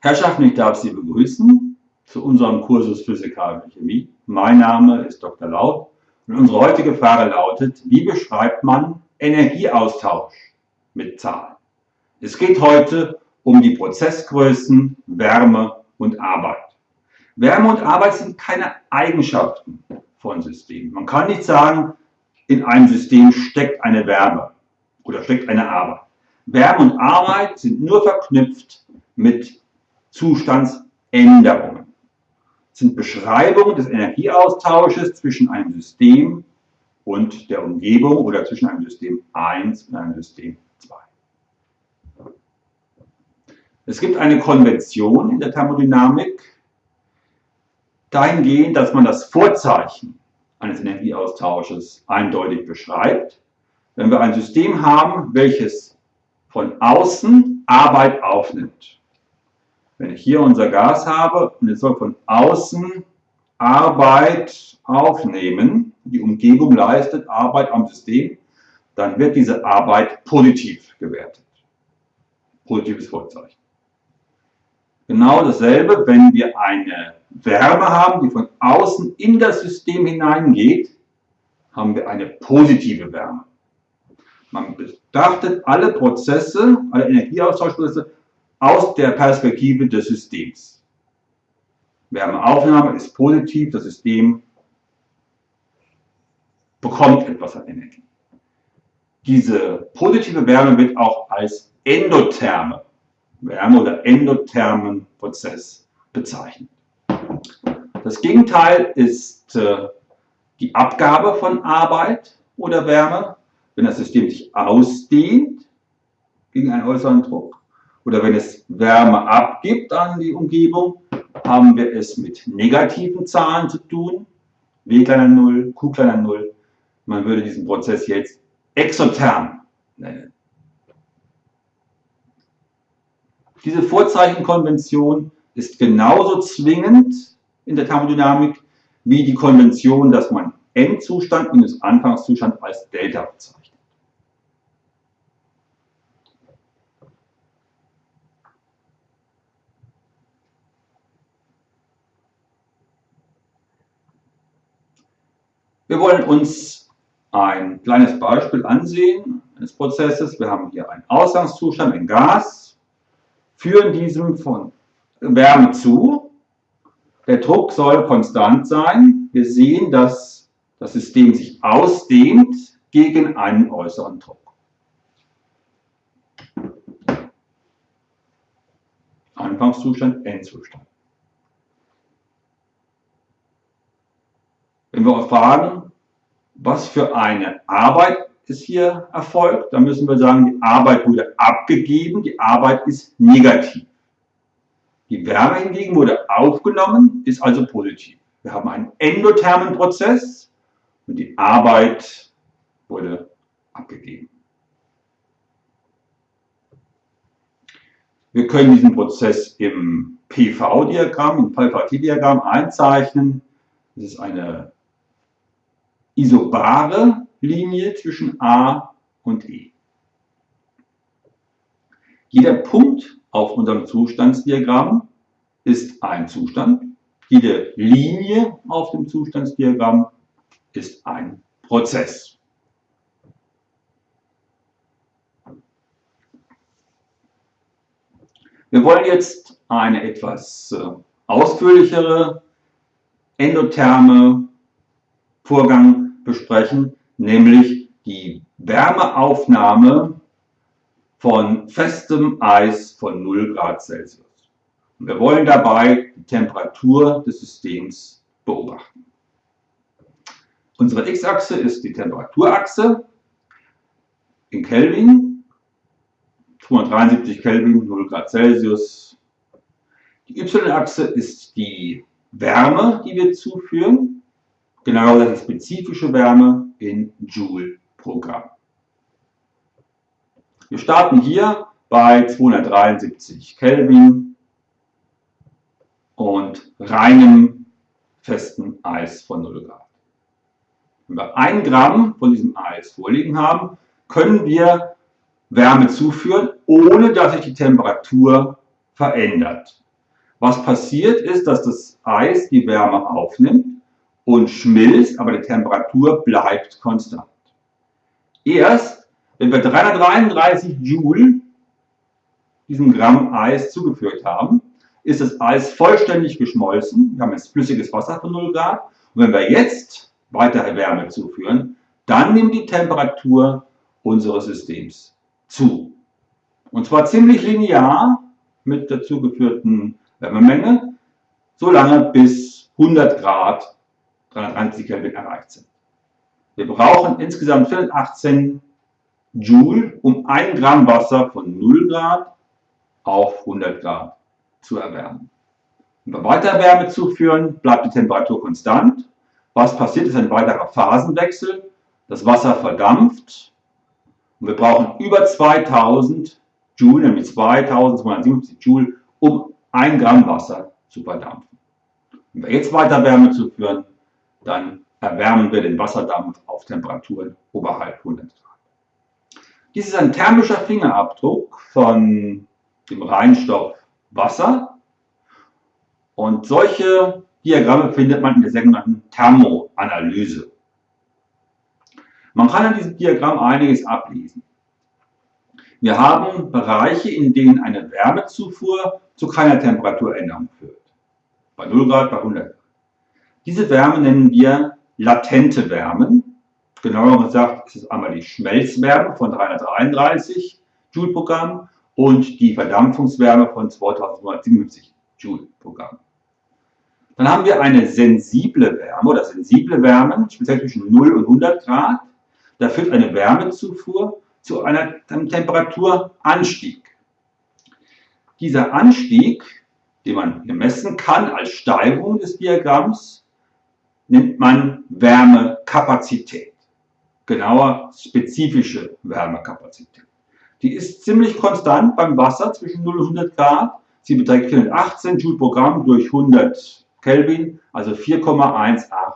Herrschaften, ich darf Sie begrüßen zu unserem Kursus Physikalische Chemie. Mein Name ist Dr. Laut und unsere heutige Frage lautet, wie beschreibt man Energieaustausch mit Zahlen? Es geht heute um die Prozessgrößen Wärme und Arbeit. Wärme und Arbeit sind keine Eigenschaften von Systemen. Man kann nicht sagen, in einem System steckt eine Wärme oder steckt eine Arbeit. Wärme und Arbeit sind nur verknüpft mit Zustandsänderungen. Sind Beschreibungen des Energieaustausches zwischen einem System und der Umgebung oder zwischen einem System 1 und einem System 2. Es gibt eine Konvention in der Thermodynamik, dahingehend, dass man das Vorzeichen eines Energieaustausches eindeutig beschreibt. Wenn wir ein System haben, welches von außen Arbeit aufnimmt, wenn ich hier unser Gas habe und es soll von außen Arbeit aufnehmen, die Umgebung leistet Arbeit am System, dann wird diese Arbeit positiv gewertet. Positives Vorzeichen. Genau dasselbe, wenn wir eine Wärme haben, die von außen in das System hineingeht, haben wir eine positive Wärme. Man betrachtet alle Prozesse, alle Energieaustauschprozesse aus der Perspektive des Systems. Wärmeaufnahme ist positiv, das System bekommt etwas an Energie. Diese positive Wärme wird auch als endotherme Wärme oder endothermen Prozess bezeichnet. Das Gegenteil ist äh, die Abgabe von Arbeit oder Wärme, wenn das System sich ausdehnt gegen einen äußeren Druck oder wenn es Wärme abgibt an die Umgebung, haben wir es mit negativen Zahlen zu tun. W kleiner 0, Q kleiner 0. Man würde diesen Prozess jetzt exotherm nennen. Diese Vorzeichenkonvention ist genauso zwingend in der Thermodynamik wie die Konvention, dass man Endzustand minus Anfangszustand als Delta bezeichnet. Wir wollen uns ein kleines Beispiel ansehen eines Prozesses. Wir haben hier einen Ausgangszustand, ein Gas, führen diesem von Wärme zu. Der Druck soll konstant sein. Wir sehen, dass das System sich ausdehnt gegen einen äußeren Druck. Anfangszustand, Endzustand. Wenn wir fragen, was für eine Arbeit ist hier erfolgt, dann müssen wir sagen, die Arbeit wurde abgegeben, die Arbeit ist negativ. Die Wärme hingegen wurde aufgenommen, ist also positiv. Wir haben einen endothermen Prozess und die Arbeit wurde abgegeben. Wir können diesen Prozess im PV-Diagramm, im PVT-Diagramm einzeichnen. Das ist eine isobare Linie zwischen A und E. Jeder Punkt auf unserem Zustandsdiagramm ist ein Zustand. Jede Linie auf dem Zustandsdiagramm ist ein Prozess. Wir wollen jetzt eine etwas äh, ausführlichere endotherme Vorgang besprechen, nämlich die Wärmeaufnahme von festem Eis von 0 Grad Celsius. Und wir wollen dabei die Temperatur des Systems beobachten. Unsere x-Achse ist die Temperaturachse in Kelvin, 273 Kelvin, 0 Grad Celsius. Die y-Achse ist die Wärme, die wir zuführen, Genau das ist spezifische Wärme in Joule pro Gramm. Wir starten hier bei 273 Kelvin und reinem festen Eis von 0 Grad. Wenn wir 1 Gramm von diesem Eis vorliegen haben, können wir Wärme zuführen, ohne dass sich die Temperatur verändert. Was passiert ist, dass das Eis die Wärme aufnimmt und schmilzt, aber die Temperatur bleibt konstant. Erst, wenn wir 333 Joule diesem Gramm Eis zugeführt haben, ist das Eis vollständig geschmolzen. Wir haben jetzt flüssiges Wasser von 0 Grad. Und wenn wir jetzt weitere Wärme zuführen, dann nimmt die Temperatur unseres Systems zu. Und zwar ziemlich linear mit der zugeführten Wärmemenge, solange bis 100 Grad 330 Kelvin erreicht sind. Wir brauchen insgesamt 418 Joule, um 1 Gramm Wasser von 0 Grad auf 100 Grad zu erwärmen. Wenn wir weiter Wärme zuführen, bleibt die Temperatur konstant. Was passiert, ist ein weiterer Phasenwechsel. Das Wasser verdampft und wir brauchen über 2000 Joule, nämlich 2270 Joule, um 1 Gramm Wasser zu verdampfen. Wenn wir jetzt weiter Wärme zuführen, dann erwärmen wir den Wasserdampf auf Temperaturen oberhalb 100 Grad. Dies ist ein thermischer Fingerabdruck von dem Reinstoff Wasser. Und solche Diagramme findet man in der sogenannten Thermoanalyse. Man kann an diesem Diagramm einiges ablesen. Wir haben Bereiche, in denen eine Wärmezufuhr zu keiner Temperaturänderung führt. Bei 0 Grad, bei 100 Grad. Diese Wärme nennen wir latente Wärmen. Genauer gesagt ist es einmal die Schmelzwärme von 333 Joule pro Gramm und die Verdampfungswärme von 2277 Joule pro Gramm. Dann haben wir eine sensible Wärme oder sensible Wärmen, speziell zwischen 0 und 100 Grad. Da führt eine Wärmezufuhr zu einem Temperaturanstieg. Dieser Anstieg, den man messen kann als Steigerung des Diagramms, nennt man Wärmekapazität. Genauer spezifische Wärmekapazität. Die ist ziemlich konstant beim Wasser zwischen 0 und 100 Grad. Sie beträgt 418 Joule pro Gramm durch 100 Kelvin, also 4,18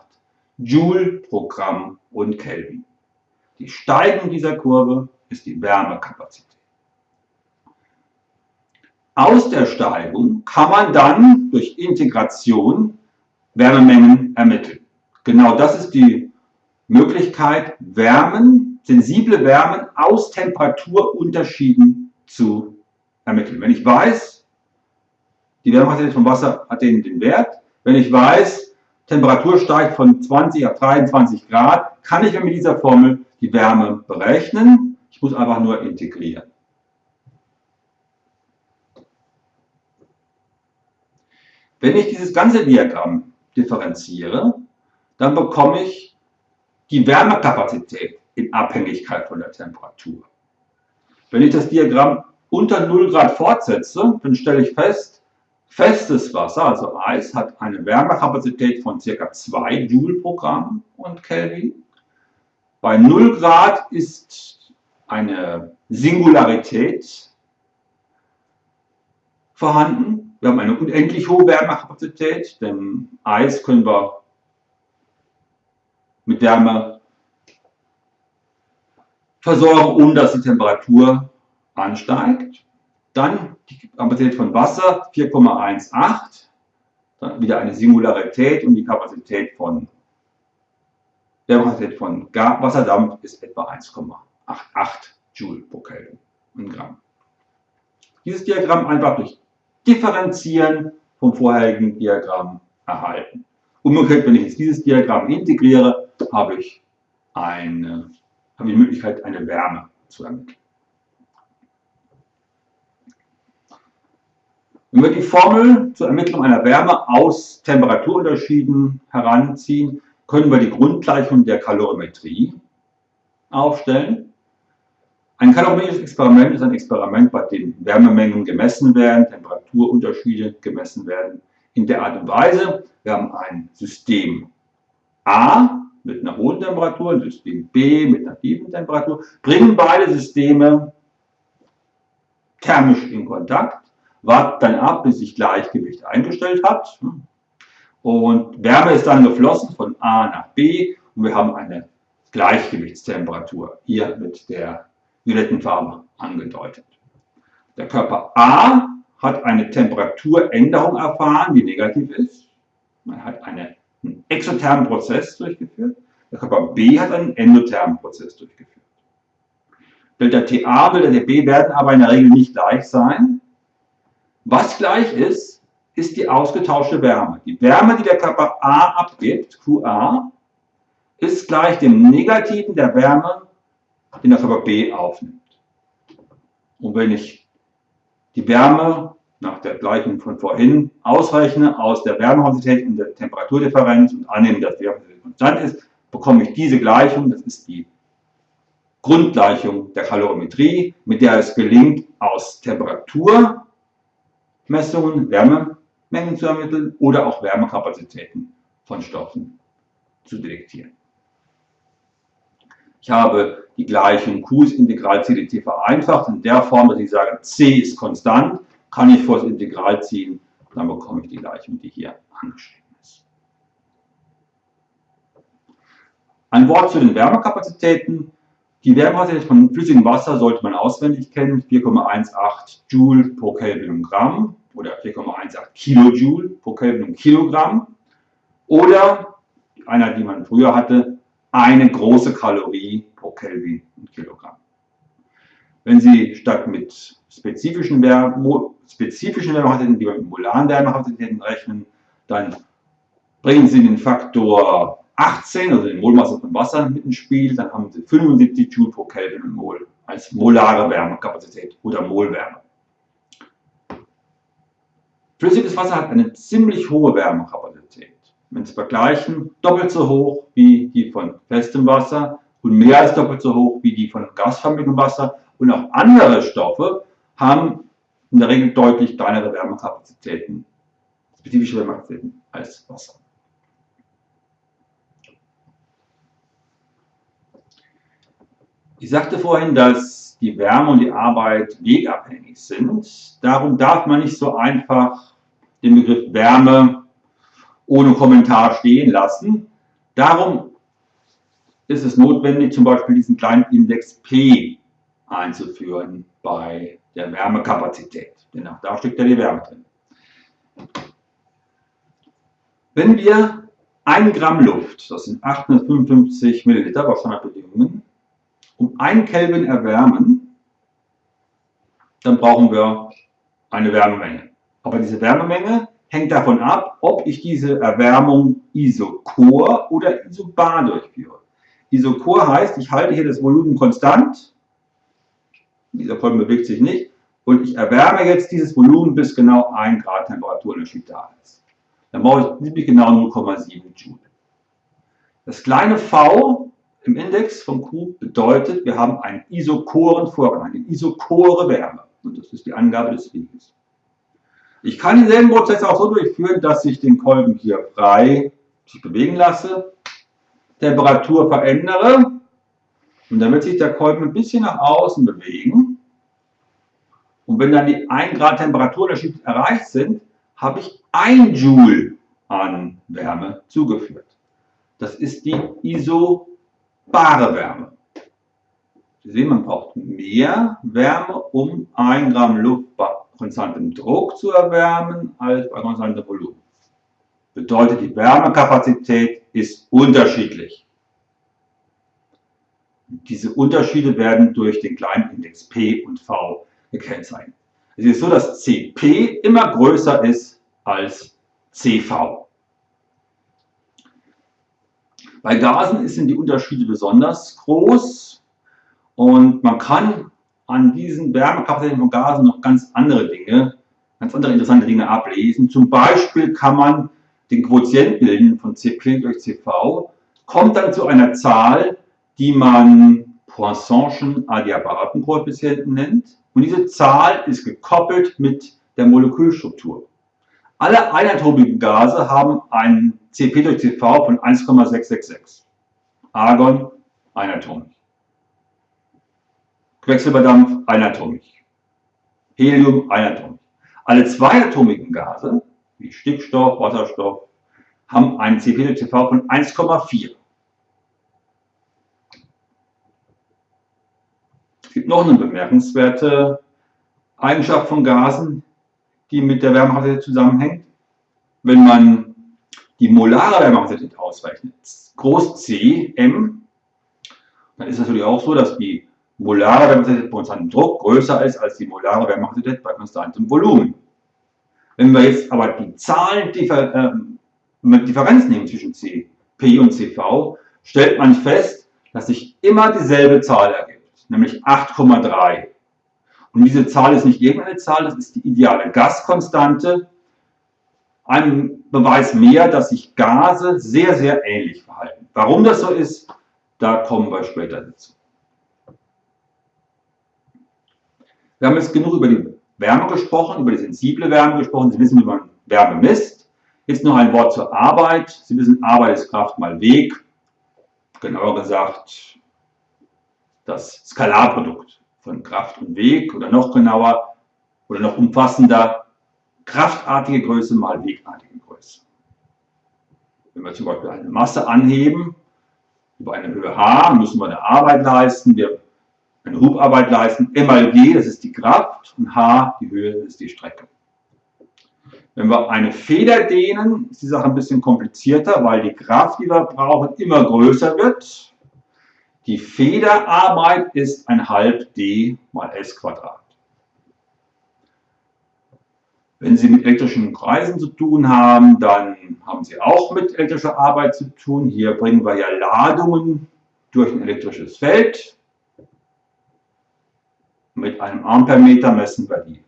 Joule pro Gramm und Kelvin. Die Steigung dieser Kurve ist die Wärmekapazität. Aus der Steigung kann man dann durch Integration Wärmemengen ermitteln. Genau das ist die Möglichkeit, Wärmen sensible Wärmen aus Temperaturunterschieden zu ermitteln. Wenn ich weiß, die Wärmekapazität vom Wasser hat den, den Wert, wenn ich weiß, Temperatur steigt von 20 auf 23 Grad, kann ich mit dieser Formel die Wärme berechnen. Ich muss einfach nur integrieren. Wenn ich dieses ganze Diagramm differenziere, dann bekomme ich die Wärmekapazität in Abhängigkeit von der Temperatur. Wenn ich das Diagramm unter 0 Grad fortsetze, dann stelle ich fest, festes Wasser, also Eis, hat eine Wärmekapazität von ca. 2 Joule pro Gramm und Kelvin. Bei 0 Grad ist eine Singularität vorhanden. Wir haben eine unendlich hohe Wärmekapazität, denn Eis können wir mit Wärme versorgen, ohne dass die Temperatur ansteigt. Dann die Kapazität von Wasser 4,18, dann wieder eine Singularität und die Kapazität von der Kapazität von Wasserdampf ist etwa 1,88 Joule pro Kelvin im Gramm. Dieses Diagramm einfach durch Differenzieren vom vorherigen Diagramm erhalten. Umgekehrt, wenn ich jetzt dieses Diagramm integriere, habe ich eine haben wir die Möglichkeit, eine Wärme zu ermitteln. Wenn wir die Formel zur Ermittlung einer Wärme aus Temperaturunterschieden heranziehen, können wir die Grundgleichung der Kalorimetrie aufstellen. Ein kalorimetrisches Experiment ist ein Experiment, bei dem Wärmemengen gemessen werden, Temperaturunterschiede gemessen werden. In der Art und Weise, wir haben ein System A, mit einer hohen Temperatur, System B mit einer tiefen Temperatur, bringen beide Systeme thermisch in Kontakt, warten dann ab, bis sich Gleichgewicht eingestellt hat. Und Wärme ist dann geflossen von A nach B und wir haben eine Gleichgewichtstemperatur, hier mit der violetten Farbe angedeutet. Der Körper A hat eine Temperaturänderung erfahren, die negativ ist. Man hat eine, einen exothermen Prozess durchgeführt. Der Körper B hat einen endothermen Prozess durchgeführt. Delta TA Delta TB werden aber in der Regel nicht gleich sein. Was gleich ist, ist die ausgetauschte Wärme. Die Wärme, die der Körper A abgibt, QA, ist gleich dem Negativen der Wärme, den der Körper B aufnimmt. Und wenn ich die Wärme nach der Gleichung von vorhin ausrechne aus der Wärmekonsistität und der Temperaturdifferenz und annehme, dass die Wärme konstant ist, bekomme ich diese Gleichung, das ist die Grundgleichung der Kalorimetrie, mit der es gelingt, aus Temperaturmessungen Wärmemengen zu ermitteln oder auch Wärmekapazitäten von Stoffen zu detektieren. Ich habe die Gleichung Q ist Integral CdT vereinfacht in der Form, dass ich sage, C ist konstant, kann ich vor das Integral ziehen, dann bekomme ich die Gleichung, die hier angeschrieben ist. Ein Wort zu den Wärmekapazitäten. Die Wärmekapazität von flüssigem Wasser sollte man auswendig kennen, 4,18 Joule pro Kelvin und Gramm oder 4,18 Kilojoule pro Kelvin und Kilogramm. Oder einer, die man früher hatte, eine große Kalorie pro Kelvin und Kilogramm. Wenn Sie statt mit spezifischen, Wärme, spezifischen Wärmekapazität, die mit molaren Wärmekapazitäten rechnen, dann bringen Sie den Faktor 18, also den Molmasse von Wasser mit ins Spiel, dann haben Sie 75 Joule pro Kelvin und Mol als molare Wärmekapazität oder Molwärme. Flüssiges Wasser hat eine ziemlich hohe Wärmekapazität wenn Sie vergleichen, doppelt so hoch wie die von festem Wasser und mehr als doppelt so hoch wie die von gasförmigem Wasser. Und auch andere Stoffe haben in der Regel deutlich kleinere Wärmekapazitäten, spezifische Wärmekapazitäten als Wasser. Ich sagte vorhin, dass die Wärme und die Arbeit wegabhängig sind. Darum darf man nicht so einfach den Begriff Wärme ohne Kommentar stehen lassen. Darum ist es notwendig, zum Beispiel diesen kleinen Index P einzuführen bei der Wärmekapazität. Denn auch da steckt ja die Wärme drin. Wenn wir 1 Gramm Luft, das sind 855 Milliliter bei Standardbedingungen, um 1 Kelvin erwärmen, dann brauchen wir eine Wärmemenge. Aber diese Wärmemenge hängt davon ab, ob ich diese Erwärmung isochor oder isobar durchführe. Isochor heißt, ich halte hier das Volumen konstant, dieser Kolben bewegt sich nicht, und ich erwärme jetzt dieses Volumen bis genau 1 Grad Temperaturunterschied da ist. Dann brauche ich ziemlich genau 0,7 Joule. Das kleine v im Index von Q bedeutet, wir haben einen isochoren Vorgang, eine isochore Wärme. Und das ist die Angabe des Weges. Ich kann denselben Prozess auch so durchführen, dass ich den Kolben hier frei sich bewegen lasse, Temperatur verändere und wird sich der Kolben ein bisschen nach außen bewegen. Und wenn dann die 1 Grad Temperaturunterschied erreicht sind, habe ich 1 Joule an Wärme zugeführt. Das ist die isobare Wärme. Sie sehen, man braucht mehr Wärme, um 1 Gramm Luft bei konstantem Druck zu erwärmen als bei konstantem Volumen. Bedeutet, die Wärmekapazität ist unterschiedlich. Diese Unterschiede werden durch den kleinen Index P und V gekennzeichnet. Es ist so, dass Cp immer größer ist als Cv. Bei Gasen sind die Unterschiede besonders groß und man kann an diesen Wärmekapazitäten von Gasen noch ganz andere Dinge, ganz andere interessante Dinge ablesen. Zum Beispiel kann man den Quotient bilden von Cp durch Cv, kommt dann zu einer Zahl, die man Poissonschen Adiabatenkoeffizienten nennt. Und diese Zahl ist gekoppelt mit der Molekülstruktur. Alle einatomigen Gase haben einen Cp durch Cv von 1,666. Argon einatomisch. Quecksilberdampf einatomisch. Helium einatomisch. Alle zweiatomigen Gase, wie Stickstoff, Wasserstoff, haben einen CP-CV von 1,4. Es gibt noch eine bemerkenswerte Eigenschaft von Gasen. die mit der Wärmekapazität zusammenhängt. Wenn man die molare Wärmekapazität ausrechnet, groß C, M, dann ist es natürlich auch so, dass die molare Wärmekapazität bei konstantem Druck größer ist als die molare Wärmekapazität bei konstantem Volumen. Wenn wir jetzt aber die Zahlen äh, mit Differenz nehmen zwischen C, P und CV, stellt man fest, dass sich immer dieselbe Zahl ergibt, nämlich 8,3. Und diese Zahl ist nicht irgendeine Zahl, das ist die ideale Gaskonstante. Ein Beweis mehr, dass sich Gase sehr, sehr ähnlich verhalten. Warum das so ist, da kommen wir später dazu. Wir haben jetzt genug über die Wärme gesprochen, über die sensible Wärme gesprochen. Sie wissen, wie man Wärme misst. Jetzt noch ein Wort zur Arbeit. Sie wissen, Arbeit ist Kraft mal Weg. Genauer gesagt, das Skalarprodukt von Kraft und Weg oder noch genauer oder noch umfassender kraftartige Größe mal wegartige Größe. Wenn wir zum Beispiel eine Masse anheben, über eine Höhe h, müssen wir eine Arbeit leisten, wir eine Hubarbeit leisten. M mal G, das ist die Kraft und h, die Höhe, ist die Strecke. Wenn wir eine Feder dehnen, ist die Sache ein bisschen komplizierter, weil die Kraft, die wir brauchen, immer größer wird. Die Federarbeit ist ein halb d mal s Quadrat. Wenn Sie mit elektrischen Kreisen zu tun haben, dann haben Sie auch mit elektrischer Arbeit zu tun. Hier bringen wir ja Ladungen durch ein elektrisches Feld. Mit einem Ampermeter messen wir die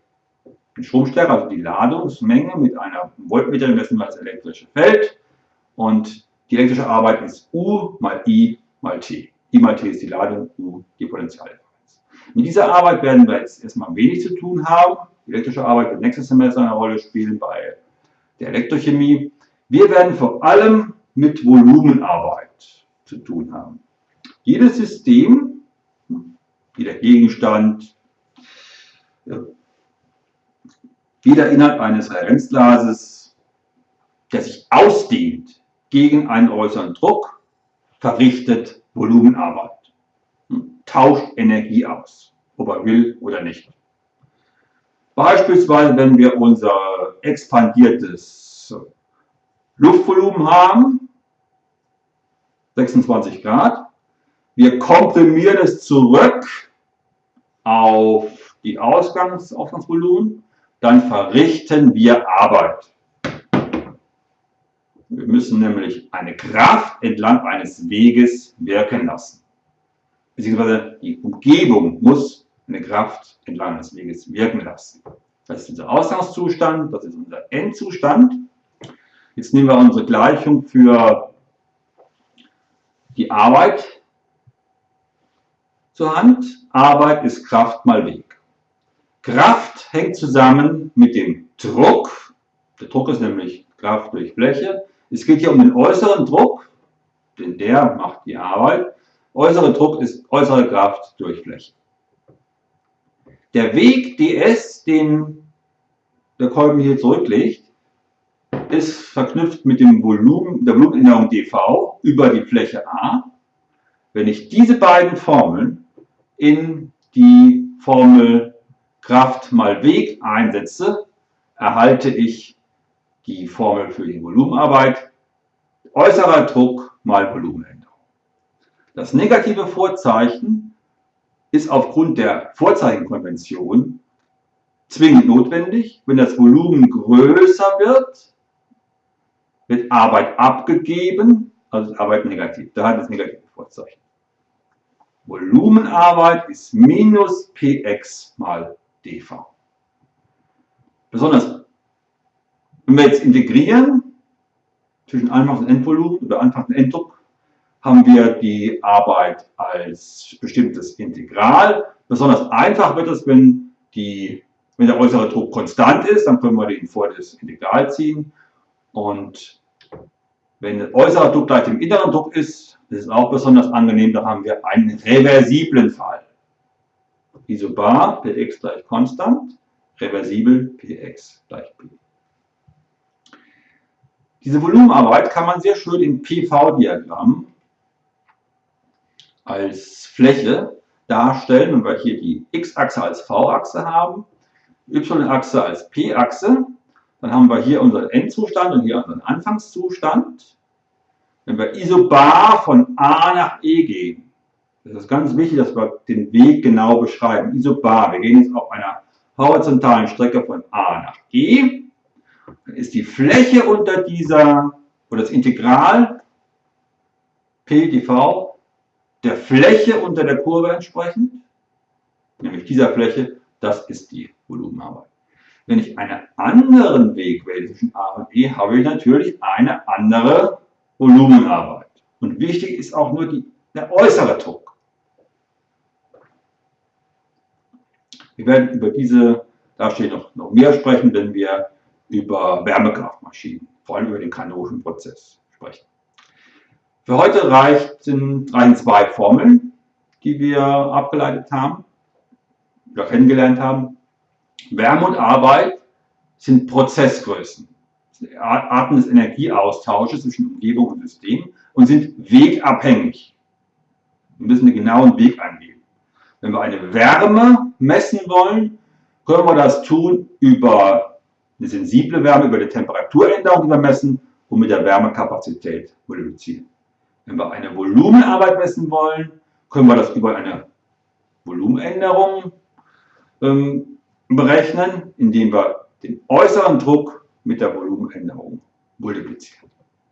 Stromstärke, also die Ladungsmenge. Mit einer Voltmeter messen wir das elektrische Feld. Und die elektrische Arbeit ist U mal I mal T. I mal T ist die Ladung, U die Potentialdifferenz. Mit dieser Arbeit werden wir jetzt erstmal wenig zu tun haben. Die elektrische Arbeit wird nächstes Semester eine Rolle spielen bei der Elektrochemie. Wir werden vor allem mit Volumenarbeit zu tun haben. Jedes System, jeder Gegenstand, jeder Inhalt eines Referenzglases, der sich ausdehnt gegen einen äußeren Druck, verrichtet Volumenarbeit, hm, tauscht Energie aus, ob er will oder nicht. Beispielsweise, wenn wir unser expandiertes Luftvolumen haben, 26 Grad, wir komprimieren es zurück auf die Ausgangs Ausgangsvolumen, dann verrichten wir Arbeit. Wir müssen nämlich eine Kraft entlang eines Weges wirken lassen. Beziehungsweise die Umgebung muss eine Kraft entlang eines Weges wirken lassen. Das ist unser Ausgangszustand, das ist unser Endzustand. Jetzt nehmen wir unsere Gleichung für die Arbeit zur Hand. Arbeit ist Kraft mal Weg. Kraft hängt zusammen mit dem Druck. Der Druck ist nämlich Kraft durch Fläche. Es geht hier um den äußeren Druck, denn der macht die Arbeit. Äußere Druck ist äußere Kraft durch Fläche. Der Weg ds, den der Kolben hier zurücklegt, ist verknüpft mit dem Volumen, der Volumenänderung dv über die Fläche A. Wenn ich diese beiden Formeln in die Formel Kraft mal Weg einsetze, erhalte ich die Formel für die Volumenarbeit. Äußerer Druck mal Volumenänderung. Das negative Vorzeichen ist aufgrund der Vorzeichenkonvention zwingend notwendig. Wenn das Volumen größer wird, wird Arbeit abgegeben, also Arbeit negativ. Da hat das negative Vorzeichen. Volumenarbeit ist minus Px mal dv. Besonders, wenn wir jetzt integrieren zwischen Anfangs- und Endvolumen oder Anfangs- und Enddruck, haben wir die Arbeit als bestimmtes Integral. Besonders einfach wird es, wenn, die, wenn der äußere Druck konstant ist, dann können wir den vor das Integral ziehen. Und wenn der äußere Druck gleich dem inneren Druck ist, das ist auch besonders angenehm, da haben wir einen reversiblen Fall. Isobar Px gleich konstant, reversibel Px gleich P. Diese Volumenarbeit kann man sehr schön im PV-Diagramm als Fläche darstellen, wenn wir hier die x-Achse als v-Achse haben. y-Achse als p-Achse. Dann haben wir hier unseren Endzustand und hier unseren Anfangszustand. Wenn wir isobar von A nach E gehen, das ist ganz wichtig, dass wir den Weg genau beschreiben. Isobar, wir gehen jetzt auf einer horizontalen Strecke von A nach E. Dann ist die Fläche unter dieser, oder das Integral P dv der Fläche unter der Kurve entsprechend, nämlich dieser Fläche, das ist die Volumenarbeit. Wenn ich einen anderen Weg wähle zwischen A und E, habe ich natürlich eine andere Volumenarbeit. Und wichtig ist auch nur die, der äußere Druck. Wir werden über diese Darstellung noch, noch mehr sprechen, wenn wir über Wärmekraftmaschinen, vor allem über den kanonischen Prozess sprechen. Für heute reichen, reichen zwei Formeln, die wir abgeleitet haben oder kennengelernt haben. Wärme und Arbeit sind Prozessgrößen, Arten des Energieaustausches zwischen Umgebung und System und sind wegabhängig. Wir müssen einen genauen Weg angeben. Wenn wir eine Wärme messen wollen, können wir das tun über eine sensible Wärme, über die Temperaturänderung, die wir messen, und mit der Wärmekapazität multiplizieren. Wenn wir eine Volumenarbeit messen wollen, können wir das über eine Volumenänderung ähm, berechnen, indem wir den äußeren Druck mit der Volumenänderung multiplizieren.